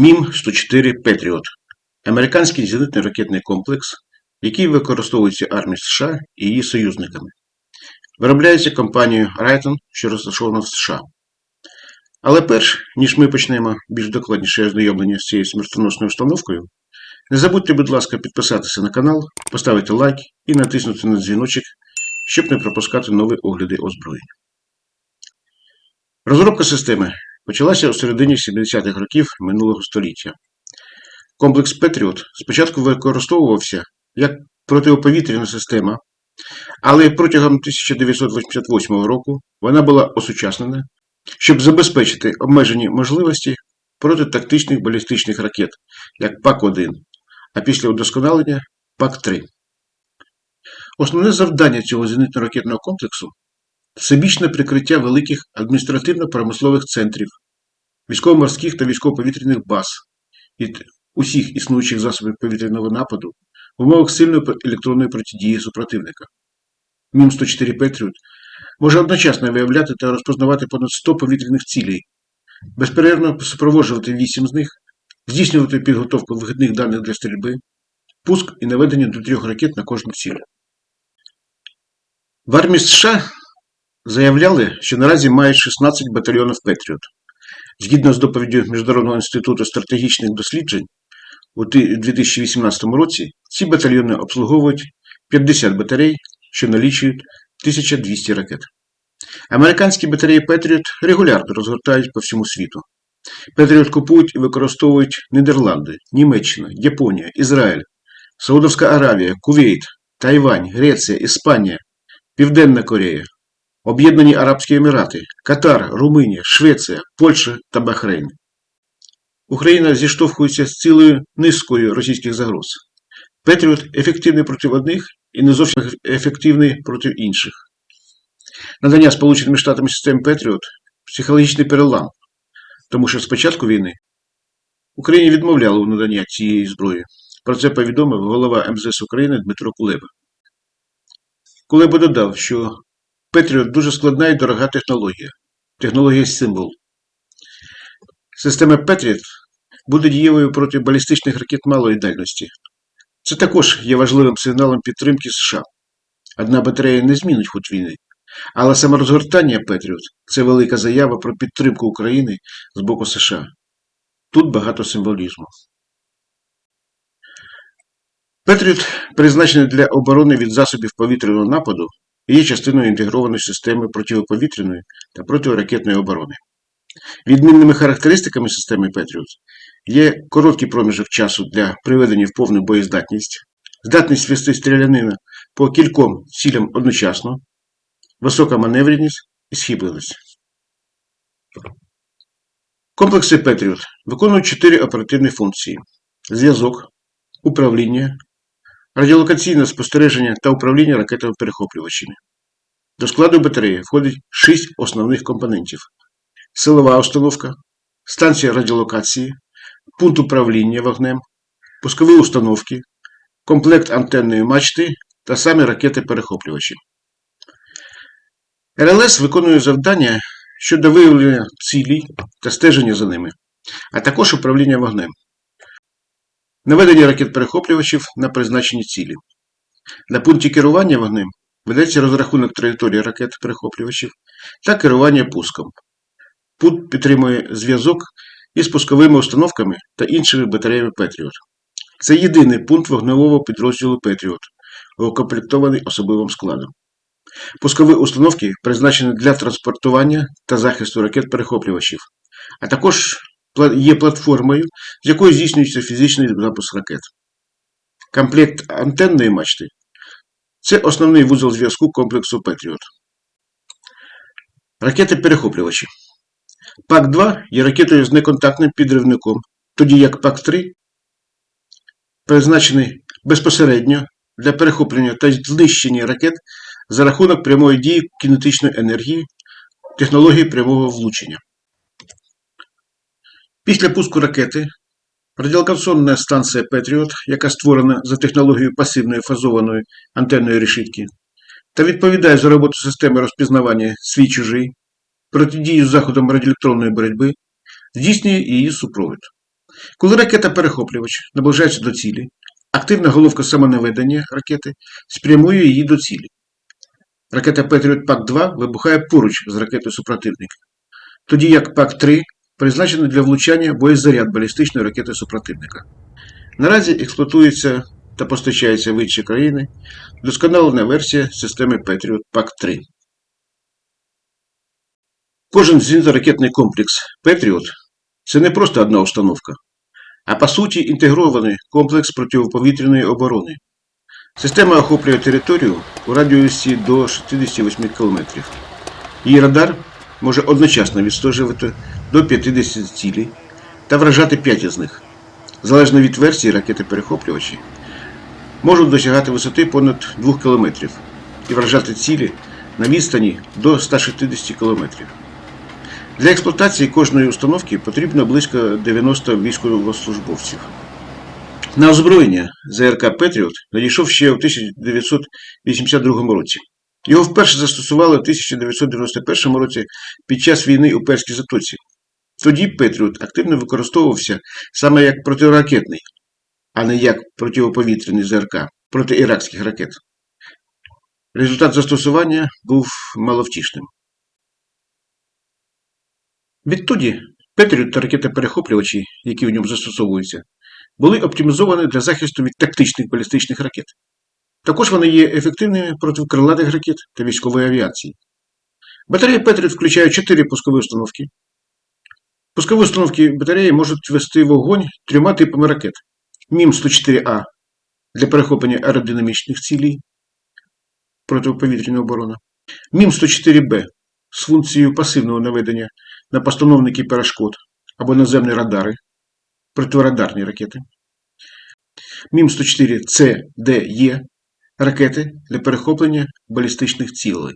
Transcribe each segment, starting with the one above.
МІМ-104 Петріот американський зенитний ракетний комплекс, який використовується армією США і її союзниками. Виробляється компанією Raytheon, що розташована в США. Але перш, ніж ми почнемо більш докладніше ознайомлення з цією смертоносною установкою, не забудьте, будь ласка, підписатися на канал, поставити лайк і натиснути на дзвіночок, щоб не пропускати нові огляди озброєння. Розробка системи почалася у середині 70-х років минулого століття. Комплекс Patriot спочатку використовувався як протиповітряна система, але протягом 1988 року вона була осучаснена, щоб забезпечити обмежені можливості проти тактичних балістичних ракет, як PAC-1, а після удосконалення PAC-3. Основне завдання цього зенитно-ракетного комплексу всебічне прикриття великих адміністративно-промислових центрів, військово-морських та військово-повітряних баз від усіх існуючих засобів повітряного нападу в умовах сильної електронної протидії супротивника. МІМ-104 Петріот може одночасно виявляти та розпознавати понад 100 повітряних цілей, безперервно супроводжувати 8 з них, здійснювати підготовку вихідних даних для стрільби, пуск і наведення до трьох ракет на кожну ціль. В армії США заявляли, що наразі мають 16 батальйонів Петріот. Згідно з доповіддю Міжнародного інституту стратегічних досліджень, у 2018 році ці батальйони обслуговують 50 батарей, що налічують 1200 ракет. Американські батареї Петріот регулярно розгортають по всьому світу. Петріот купують і використовують Нідерланди, Німеччина, Японія, Ізраїль, Саудовська Аравія, Кувейт, Тайвань, Греція, Іспанія, Південна Корея, Об'єднані Арабські Емірати, Катар, Румунія, Швеція, Польща та Бахрейн. Україна зіштовхується з цілою низкою російських загроз. Patriot ефективний проти одних і не зовсім ефективний проти інших. Надання Сполученими Штатами систем Patriot психологічний перелам, тому що з початку війни Україні відмовляли у наданні цієї зброї. Про це повідомив голова МЗС України Дмитро Кулеба. Кулеба додав, що Patriot дуже складна і дорога технологія. Технологія символ. Система Patriot буде дієвою проти балістичних ракет малої дальності. Це також є важливим сигналом підтримки США. Одна батарея не змінить ход війни, але саме розгортання Patriot це велика заява про підтримку України з боку США. Тут багато символізму. Петріот призначений для оборони від засобів повітряного нападу є частиною інтегрованої системи протиповітряної та протиракетної оборони. Відмінними характеристиками системи Петріот є короткий проміжок часу для приведення в повну боєздатність, здатність вести стрілянина по кільком цілям одночасно, висока маневреність і схибленість. Комплекси Петріот виконують чотири оперативні функції: зв'язок, управління, радіолокаційне спостереження та управління ракетами-перехоплювачами. До складу батареї входить шість основних компонентів: силова установка, станція радіолокації, пункт управління вогнем, пускові установки, комплект антенної мачти та самі ракети-перехоплювачі. РЛС виконує завдання щодо виявлення цілей та стеження за ними, а також управління вогнем. Наведення ракет-перехоплювачів на призначені цілі. На пункті керування вогнем ведеться розрахунок траєкторії ракет-перехоплювачів та керування пуском. Пункт підтримує зв'язок із пусковими установками та іншими батареями Петріот. Це єдиний пункт вогневого підрозділу Петріот, укомплектований особливим складом. Пускові установки призначені для транспортування та захисту ракет-перехоплювачів, а також є платформою, з якої здійснюється фізичний запуск ракет. Комплект антенної мачти це основний вузол зв'язку комплексу Петріот. Ракети-перехоплювачі. PAC-2 є ракетою з неконтактним підривником, тоді як PAC-3 призначений безпосередньо для перехоплення та знищення ракет за рахунок прямої дії кінетичної енергії технології прямого влучення. Після пуску ракети радіолокаційна станція Patriot, яка створена за технологією пасивної фазованої антенної решітки, та відповідає за роботу системи розпізнавання свій чужий, протидію заходам радіоелектронної боротьби, здійснює її супровід. Коли ракета-перехоплювач наближається до цілі, активна головка самонаведення ракети спрямує її до цілі. Ракета Patriot PAC-2 вибухає поруч з ракетою супротивника, тоді як PAC-3 призначений для влучання боєзаряд балістичної ракети супротивника. Наразі експлуатується та постачається в інші країни досконалена версія системи Patriot PAC-3. Кожен зенітно-ракетний комплекс Patriot – це не просто одна установка, а по суті інтегрований комплекс протиповітряної оборони. Система охоплює територію у радіусі до 68 км. Її радар може одночасно відстежувати до 50 цілей та вражати 5 із них. Залежно від версії ракети-перехоплювачі, можуть досягати висоти понад 2 км і вражати цілі на відстані до 160 км. Для експлуатації кожної установки потрібно близько 90 військовослужбовців. На озброєння ЗРК Петріот надійшов ще у 1982 році. Його вперше застосували у 1991 році під час війни у Перській Затоці. Тоді Петріот активно використовувався саме як протиракетний, а не як протиповітряний ЗРК проти іракських ракет. Результат застосування був маловтішним. Відтоді Петріот та ракети-перехоплювачі, які в ньому застосовуються, були оптимізовані для захисту від тактичних балістичних ракет. Також вони є ефективними проти крилатих ракет та військової авіації. Батарея Patriot включає 4 пускові установки. Пускові установки батареї можуть вести вогонь трьома типами ракет: MIM-104A для перехоплення аеродинамічних цілей протиповітряної оборони, MIM-104B з функцією пасивного наведення на постановники перешкод або наземні радари, протирадарні ракети. MIM-104C, D, E ракети для перехоплення балістичних цілей.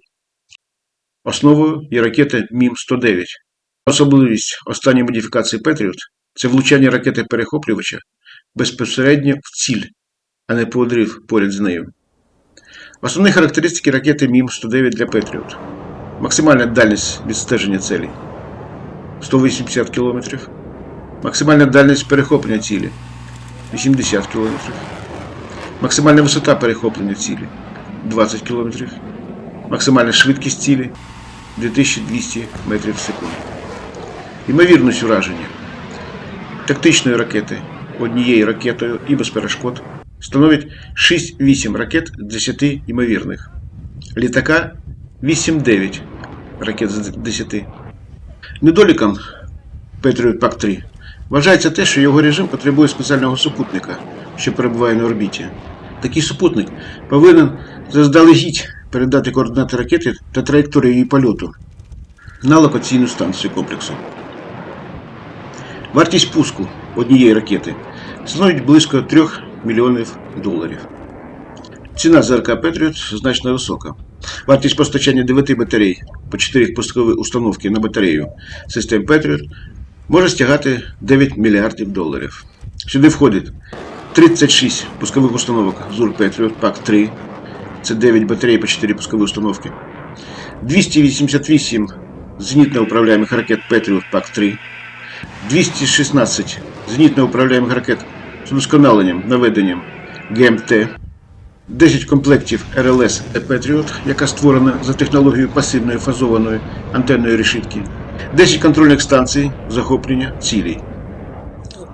Основою є ракета МІМ-109. Особливість останньої модифікації Петріот це влучання ракети перехоплювача безпосередньо в ціль, а не подрив поряд з нею. Основні характеристики ракети МІМ-109 для Петріот. Максимальна дальність відстеження цілі 180 км. Максимальна дальність перехоплення цілі 80 км. Максимальна висота перехоплення цілі 20 км. Максимальна швидкість цілі 2200 метрів в секунду. Ймовірність ураження тактичної ракети однією ракетою і без перешкод становить 6-8 ракет з 10 ймовірних. Літака 8-9 ракет з 10. Недоліком Patriot PAC-3 вважається те, що його режим потребує спеціального супутника, що перебуває на орбіті. Такий супутник повинен заздалегідь передати координати ракети та траєкторію її польоту на локаційну станцію комплексу. Вартість пуску однієї ракети становить близько 3 мільйонів доларів. Ціна ЗРК Patriot значно висока. Вартість постачання 9 батарей по 4 пускові установки на батарею систем Patriot може стягати 9 мільярдів доларів. Сюди входить 36 пускових установок. ЗУР Patriot PAC-3, це 9 батарей по 4 пускові установки, 288 зенітно-управляємих ракет Patriot PAC-3, 216 зенітно-управляємих ракет з удосконаленням наведенням GMT, 10 комплектів РЛС Patriot, яка створена за технологією пасивної фазованої антенної решітки, 10 контрольних станцій захоплення цілей.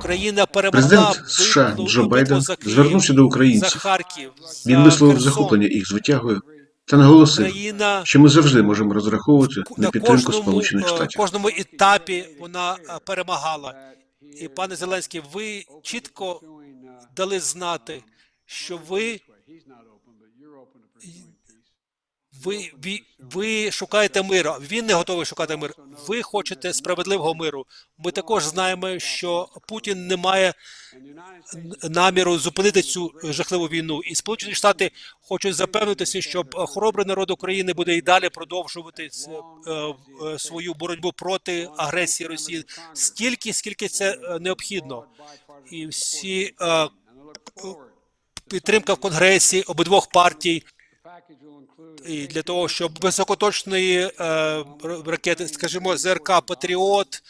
Україна перемогла Президент США Джо Байден за Київ, звернувся до за українців. Харків. Він за висловив Херсон. захоплення їх звитягою та наголосив, Україна що ми завжди можемо розраховувати на на підтримку кожному, Сполучених штатів. На кожному етапі вона е, перемагала. І пане Зеленський, ви чітко дали знати, що ви, ви, ви, ви шукаєте миру. Він не готовий шукати мир. Ви хочете справедливого миру. Ми також знаємо, що Путін не має наміру зупинити цю жахливу війну. І Сполучені Штати хочуть запевнитися, що хоробрий народ України буде і далі продовжувати е, е, свою боротьбу проти агресії Росії стільки, скільки це е, необхідно. І всі підтримка в Конгресі обидвох партій і для того, щоб високоточної е, ракети, скажімо, ЗРК Патріот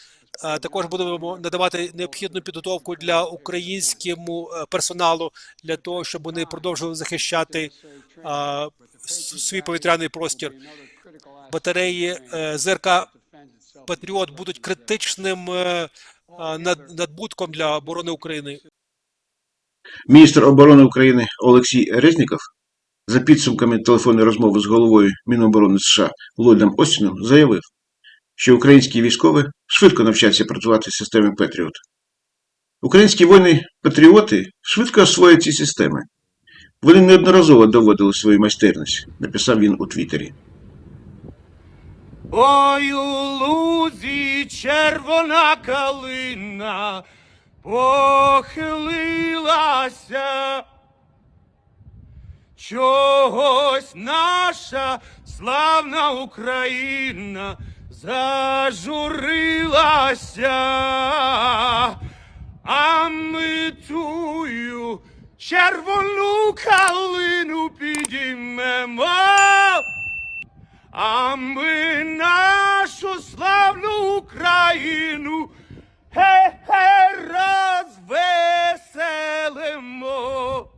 е, також будемо надавати необхідну підготовку для українському е, персоналу для того, щоб вони продовжували захищати е, свій повітряний простір. Батареї е, ЗРК Патріот будуть критичним над- надбутком для оборони України. Міністр оборони України Олексій Резніков за підсумками телефонної розмови з головою Міноборони США Ллойдом Остіном заявив, що українські військові швидко навчаться працювати з системою Петріот. Українські воїни-патріоти швидко освоять ці системи. Вони неодноразово доводили свою майстерність, написав він у Твіттері. Ой, у лузі червона калина похилилася чогось наша славна Україна зажурилася, а ми тую червону калину підіймемо. А ми нашу славну Україну хе-хе розвеселимо.